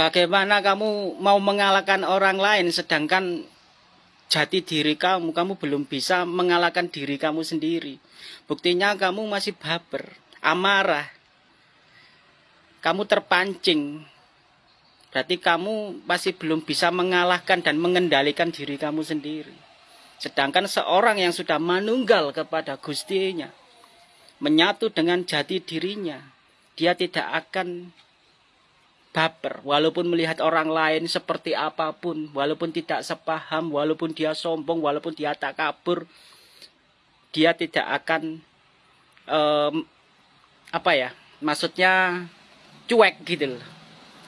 Bagaimana kamu mau mengalahkan orang lain sedangkan jati diri kamu, kamu belum bisa mengalahkan diri kamu sendiri. Buktinya kamu masih baper, amarah. Kamu terpancing. Berarti kamu masih belum bisa mengalahkan dan mengendalikan diri kamu sendiri. Sedangkan seorang yang sudah manunggal kepada Gustinya, menyatu dengan jati dirinya, dia tidak akan baper. Walaupun melihat orang lain seperti apa pun walaupun tidak sepaham walaupun dia sombong walaupun dia tak kabur dia tidak akan um, apa ya maksudnya cuek gitu loh.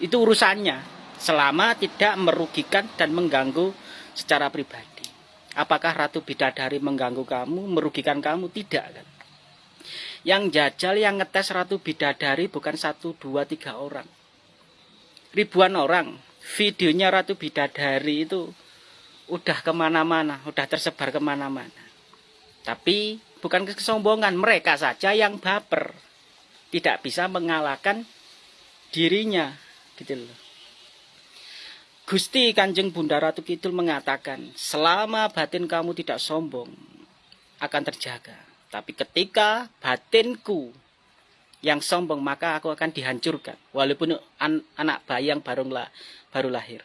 Itu urusannya. Selama tidak merugikan dan mengganggu secara pribadi. Apakah ratu bidadari mengganggu kamu merugikan kamu? Tidak kan? Yang jajal yang ngetes ratu bidadari bukan satu dua tiga orang ribuan orang videonya Ratu Bidadari itu udah ke mana-mana, udah tersebar ke mana-mana. Tapi bukan kesombongan, mereka saja yang baper. Tidak bisa mengalahkan dirinya, gitu loh. Gusti Kanjeng Bunda Ratu Kidul mengatakan, selama batin kamu tidak sombong, akan terjaga. Tapi ketika batinku yang sombong maka aku akan dihancurkan. Walaupun an anak bayi yang baru baru lahir.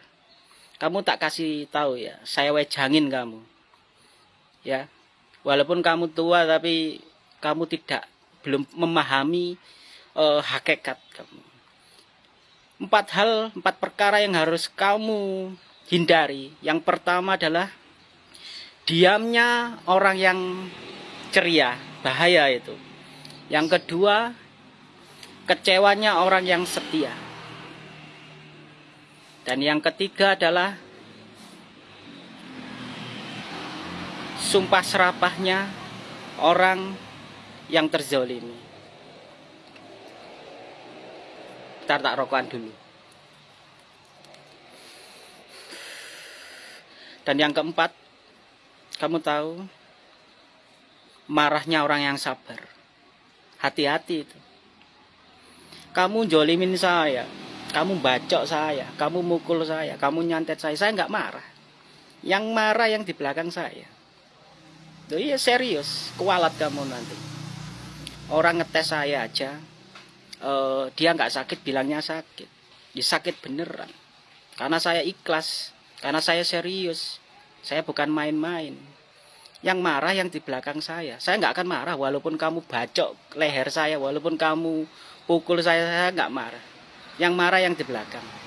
Kamu tak kasih tahu ya saya wejangin kamu. Ya walaupun kamu tua tapi kamu tidak belum memahami uh, hakikat kamu. Empat hal empat perkara yang harus kamu hindari. Yang pertama adalah diamnya orang yang ceria bahaya itu. Yang kedua kecewanya orang yang setia. Dan yang ketiga adalah sumpah serapahnya orang yang terzolimi. Ntar tak rokokan dulu. Dan yang keempat, kamu tahu, marahnya orang yang sabar. Hati-hati itu kamu jolimin saya, kamu bacok saya, kamu mukul saya, kamu nyantet saya, saya nggak marah. Yang marah yang di belakang saya. Tuh iya serius, kualat kamu nanti. Orang ngetes saya aja, uh, dia nggak sakit bilangnya sakit. Ya, sakit beneran. Karena saya ikhlas, karena saya serius. Saya bukan main-main. Yang marah yang di belakang saya. Saya nggak akan marah walaupun kamu bacok leher saya, walaupun kamu pukul saya saya nggak marah. Yang marah yang di belakang